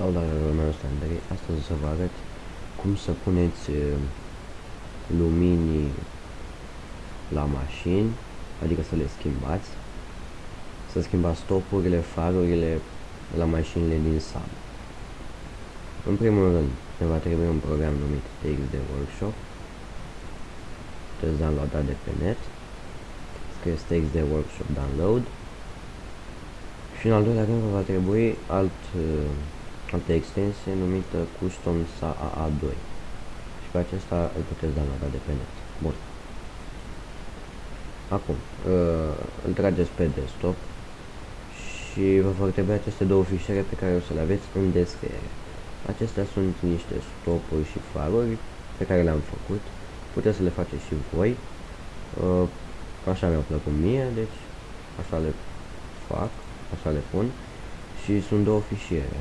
Salutare meu este Andrei, astăzi o să vă arăt cum să puneți uh, luminii la mașini, adică să le schimbați, să schimbați stopurile, farurile la mașinile din sală. În primul rând, ne va trebui un program numit TXD Workshop, puteți downloada de pe net, scrieți TXD Workshop Download, și în al doilea rând va trebui alt uh, altă extensie numită Custom SAA2 și pe acesta îl puteți downloada de pe net. Bun. Acum, uh, îl trageți pe desktop și vă vor trebui aceste două fișiere pe care o să le aveți în descriere. Acestea sunt niște stopuri și faruri pe care le-am făcut. Puteți să le faceți și voi. Uh, așa mi-au plăcut mie, deci așa le fac, așa le pun. Și sunt două fișiere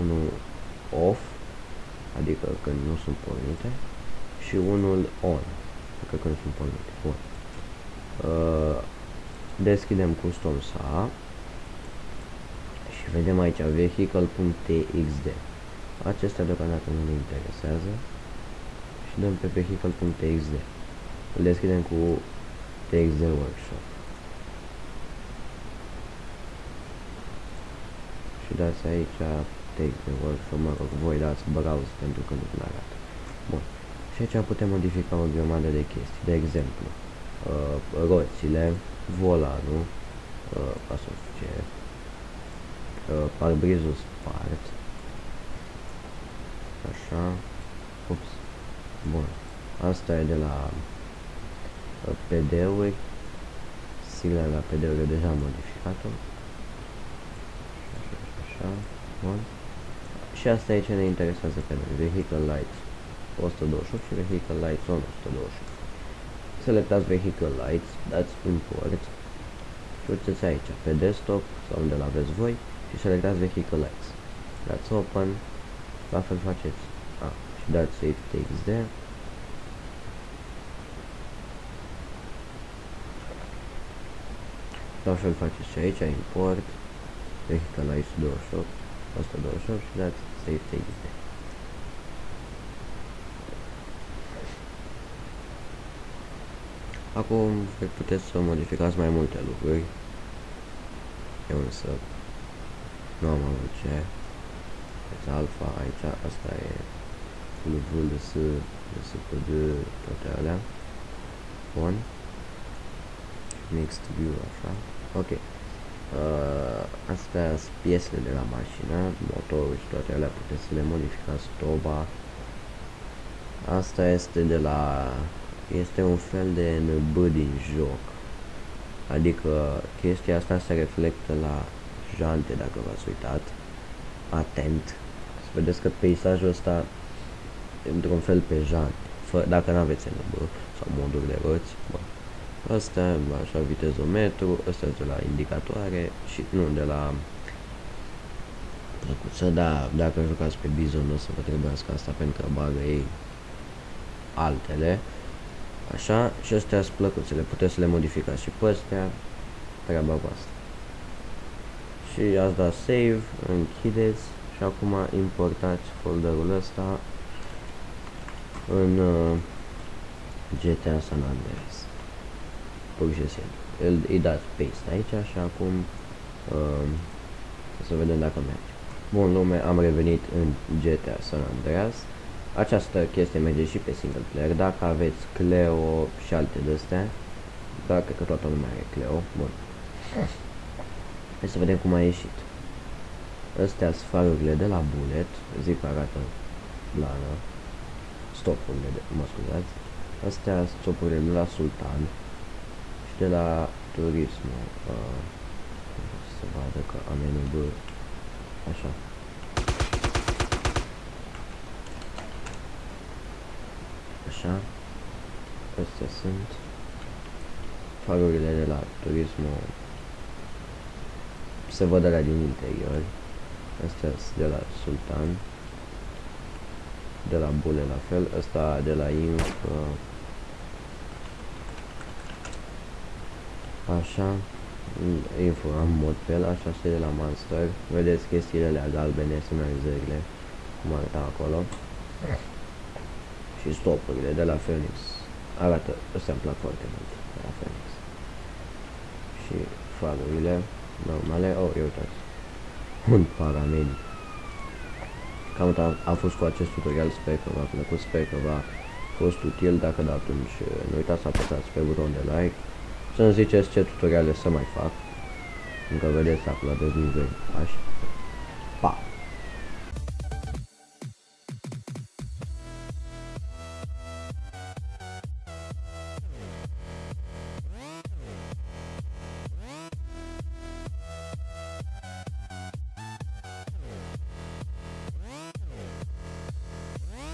unul off, adică când nu sunt pornite, și unul on, adică când sunt pornite. Bun. Uh, deschidem custom SA și vedem aici vehicle.txd. Acestea deocamdată nu ne interesează și dăm pe vehicle.txd. Îl deschidem cu txd workshop. Și dați aici text de workshop, mă rog, voi dați browse pentru că nu vi arată. Bun. Și aici putem modifica o grămadă de chestii. De exemplu, uh, roțile, volanul, uh, asociere, uh, parbrizul spart, așa, ups, bun, asta e de la uh, PD-uri, sigla la PD-uri deja modificat-o, așa, așa, bun. Și asta e ce ne interesează pe noi. Vehicle Lights 128 și Vehicle Lights on 128. Selectați Vehicle Lights, dați import și uitați aici, pe desktop sau unde l-aveți voi și selectați Vehicle Lights. Dați Open, la fel faceți. A, și dați Save TXD. La fel faceți și aici, import, Vehicle Lights 28, 128 și dați save txt. Acum puteți să modificați mai multe lucruri. Eu însă nu am avut ce. Deci alfa aici, asta e lucrul de S, de S pe D, toate alea. Bun. Next view, așa. Ok. Uh, astea sunt piesele de la mașină, motorul și toate alea puteți să le modificați stoba. Asta este de la... este un fel de NB din joc. Adică chestia asta se reflectă la jante, dacă v-ați uitat. Atent. Să vedeți că peisajul ăsta e într-un fel pe jante. Fă, dacă nu aveți NB sau moduri de roți, bă, Asta, așa, vitezometru, ăsta de la indicatoare și nu de la plăcuță, da, dacă jucați pe Bizon o să vă trebuiască asta pentru că bagă ei altele. Așa, și astea sunt plăcuțele, puteți să le modificați și pe astea, treaba voastră. Și ați dat save, închideți și acum importați folderul ăsta în uh, GTA San Andreas pur și simplu. Îl, îi dați paste aici și acum uh, să vedem dacă merge. Bun lume, am revenit în GTA San Andreas. Această chestie merge și pe single player. Dacă aveți Cleo și alte de-astea, dacă cred că toată lumea are Cleo, bun. Hai să vedem cum a ieșit. Astea sunt farurile de la Bullet, zic că arată blană. Stopurile, de, mă scuzați. Astea sunt stopurile de la Sultan, de la turism uh, să vadă că am NB așa. Așa. Astea sunt farurile de la turism. Se văd la din interior. Astea sunt de la Sultan. De la Bule la fel, ăsta de la Inc uh, Așa. info în mod pe el, așa și de la Monster. Vedeți chestiile alea galbene, semnalizările, cum arată acolo. Și stopurile de la Phoenix. Arată, ăsta îmi plac foarte mult, de la Phoenix. Și farurile normale, oh, eu uitați. Un paramedic. Cam a, a fost cu acest tutorial, sper că v-a plăcut, sper că v-a fost util, dacă da atunci nu uitați să apăsați pe butonul de like, să-mi ziceți ce tutoriale să mai fac, încă vedeți acolo de nivel pași,